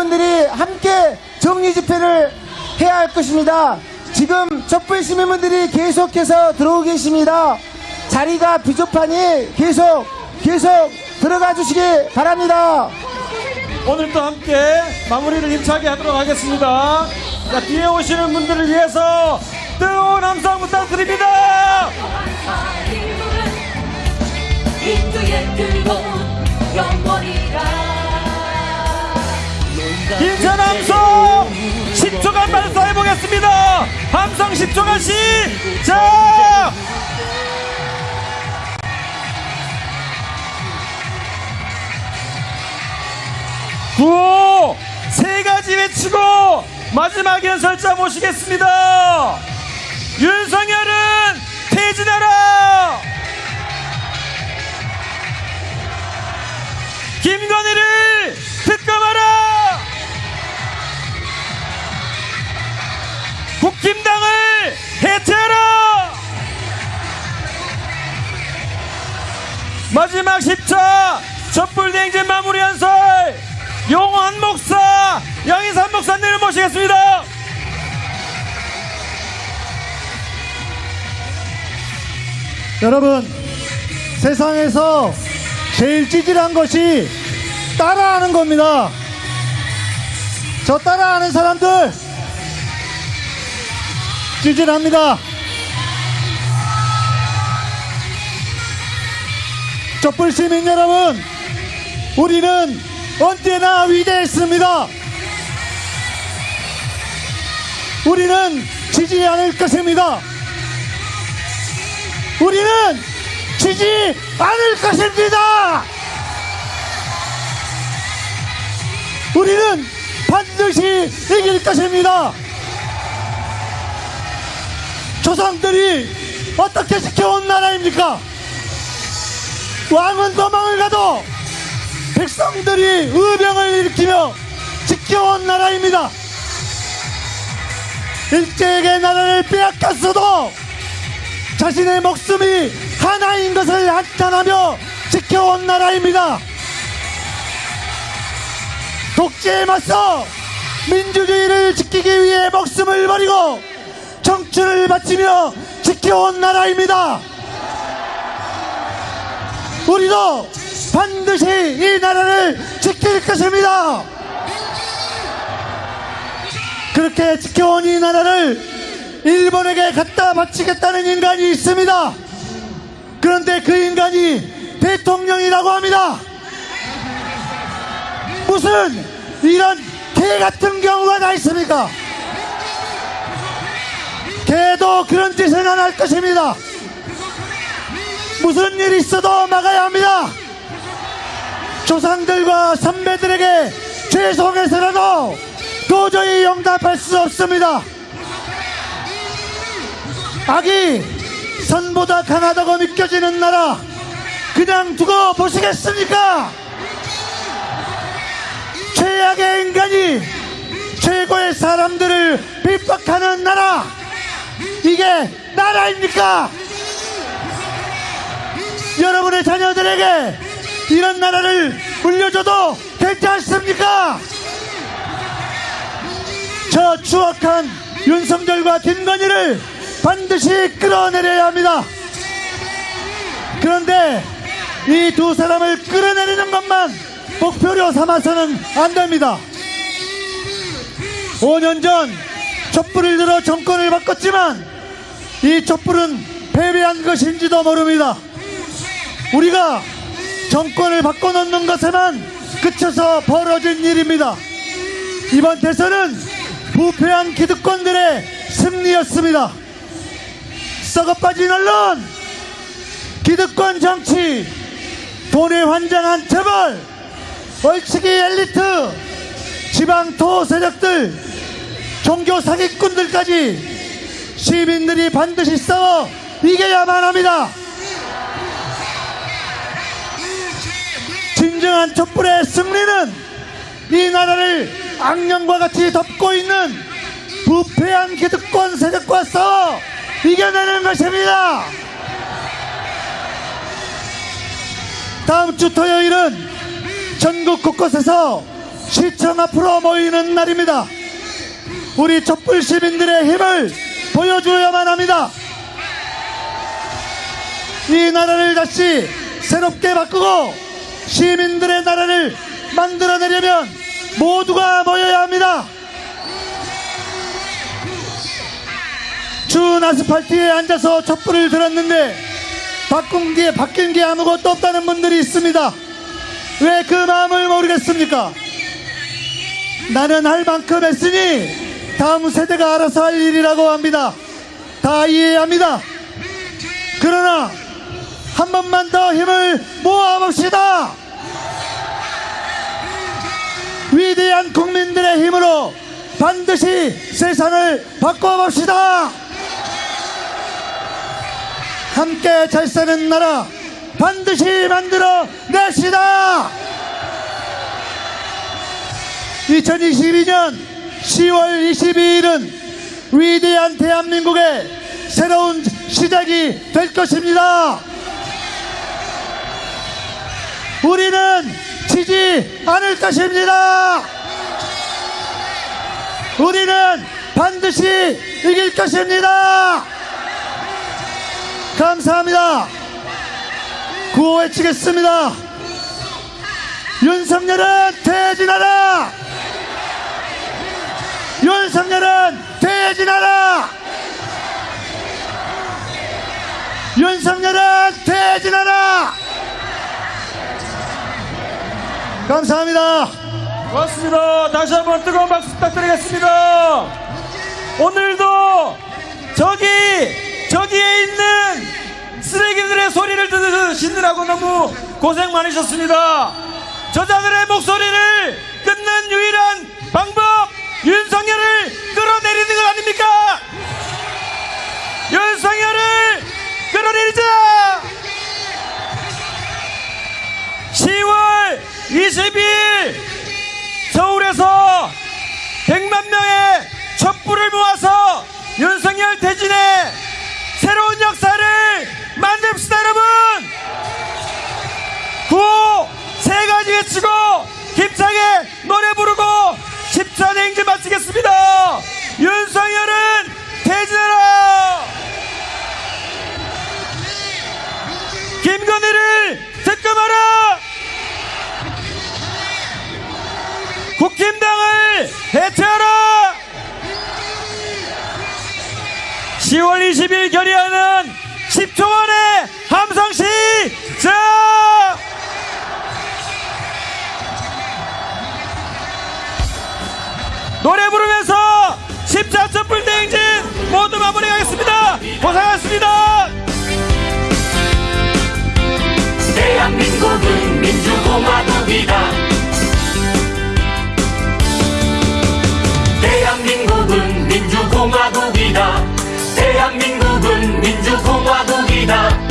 시민분들이 함께 정리 집회를 해야 할 것입니다. 지금 촛불 시민분들이 계속해서 들어오고 계십니다. 자리가 부족하니 계속 계속 들어가 주시기 바랍니다. 오늘도 함께 마무리를 힘차게 하도록 하겠습니다. 자, 뒤에 오시는 분들을 위해서 뜨거운 함성 부탁드립니다. 인도의 뜨거운 영원이라 인천 함성 10초간 발사해 보겠습니다. 함성 10초간 시작! 구호 세 가지 외치고 마지막 연설자 모시겠습니다. 윤석열은 마지막 10차 촛불 대행진 마무리 연설 용환 목사 양희산 목사님을 모시겠습니다. 여러분 세상에서 제일 찌질한 것이 따라하는 겁니다. 저 따라하는 사람들 찌질합니다. 촛불 시민 여러분, 우리는 언제나 위대했습니다. 우리는 지지 않을 것입니다. 우리는 지지 않을 것입니다. 우리는 반드시 이길 것입니다. 조상들이 어떻게 지켜온 나라입니까? 왕은 도망을 가도 백성들이 의병을 일으키며 지켜온 나라입니다. 일제에게 나라를 빼앗겼어도 자신의 목숨이 하나인 것을 한탄하며 지켜온 나라입니다. 독재에 맞서 민주주의를 지키기 위해 목숨을 버리고 청춘을 바치며 지켜온 나라입니다. 우리도 반드시 이 나라를 지킬 것입니다. 그렇게 지켜온 이 나라를 일본에게 갖다 바치겠다는 인간이 있습니다. 그런데 그 인간이 대통령이라고 합니다. 무슨 이런 개 같은 경우가 다 있습니까? 개도 그런 짓은 안 할 것입니다. 무슨 일 있어도 막아야 합니다. 조상들과 선배들에게 죄송해서라도 도저히 용납할 수 없습니다. 악이 선보다 강하다고 느껴지는 나라 그냥 두고 보시겠습니까? 최악의 인간이 최고의 사람들을 핍박하는 나라 이게 나라입니까? 여러분의 자녀들에게 이런 나라를 물려줘도 괜찮습니까? 저 추악한 윤석열과 김건희를 반드시 끌어내려야 합니다. 그런데 이 두 사람을 끌어내리는 것만 목표로 삼아서는 안 됩니다. 5년 전 촛불을 들어 정권을 바꿨지만 이 촛불은 패배한 것인지도 모릅니다. 우리가 정권을 바꿔놓는 것에만 그쳐서 벌어진 일입니다. 이번 대선은 부패한 기득권들의 승리였습니다. 썩어빠진 언론, 기득권 정치, 돈에 환장한 재벌, 얼치기 엘리트, 지방 토 세력들, 종교 사기꾼들까지 시민들이 반드시 싸워 이겨야만 합니다. 진정한 촛불의 승리는 이 나라를 악령과 같이 덮고 있는 부패한 기득권 세력과 싸워 이겨내는 것입니다. 다음 주 토요일은 전국 곳곳에서 시청 앞으로 모이는 날입니다. 우리 촛불 시민들의 힘을 보여주어야만 합니다. 이 나라를 다시 새롭게 바꾸고 시민들의 나라를 만들어내려면 모두가 모여야 합니다. 추운 아스팔트에 앉아서 촛불을 들었는데 바꾼 게 바뀐 게 아무것도 없다는 분들이 있습니다. 왜 그 마음을 모르겠습니까? 나는 할 만큼 했으니 다음 세대가 알아서 할 일이라고 합니다. 다 이해합니다. 그러나 한 번만 더 힘을 모아봅시다. 위대한 국민들의 힘으로 반드시 세상을 바꿔봅시다. 함께 잘 사는 나라 반드시 만들어 냅시다. 2022년 10월 22일은 위대한 대한민국의 새로운 시작이 될 것입니다. 우리는 지지 않을 것입니다. 우리는 반드시 이길 것입니다. 감사합니다. 구호 외치겠습니다. 윤석열은 퇴진하라! 윤석열은 퇴진하라! 윤석열은 퇴진하라! 감사합니다. 고맙습니다. 다시 한번 뜨거운 박수 부탁드리겠습니다. 오늘도 저기 저기에 있는 쓰레기들의 소리를 들으시느라고 너무 고생 많으셨습니다. 저자들의 목소리를 끊는 유일한 방법 윤석열을 끌어내리는 것 아닙니까? 윤석열을 명의 촛불을 모아서 윤석열 대진의 새로운 역사를 만듭시다 여러분! 구호 세 가지 외치고 힘차게 노래 부르고 10차 행진 마치겠습니다. 윤석열은 대진하라! 김건희를 승리를 결의하는 10초 만에 함성시 작! 노래 부르면서 14초 불대행진 모두 마무리하겠습니다. 고생하셨습니다. 대한민국은 민주공화국이다. 대한민국은 민주공화국이다. 대한민국 rumo à ruína.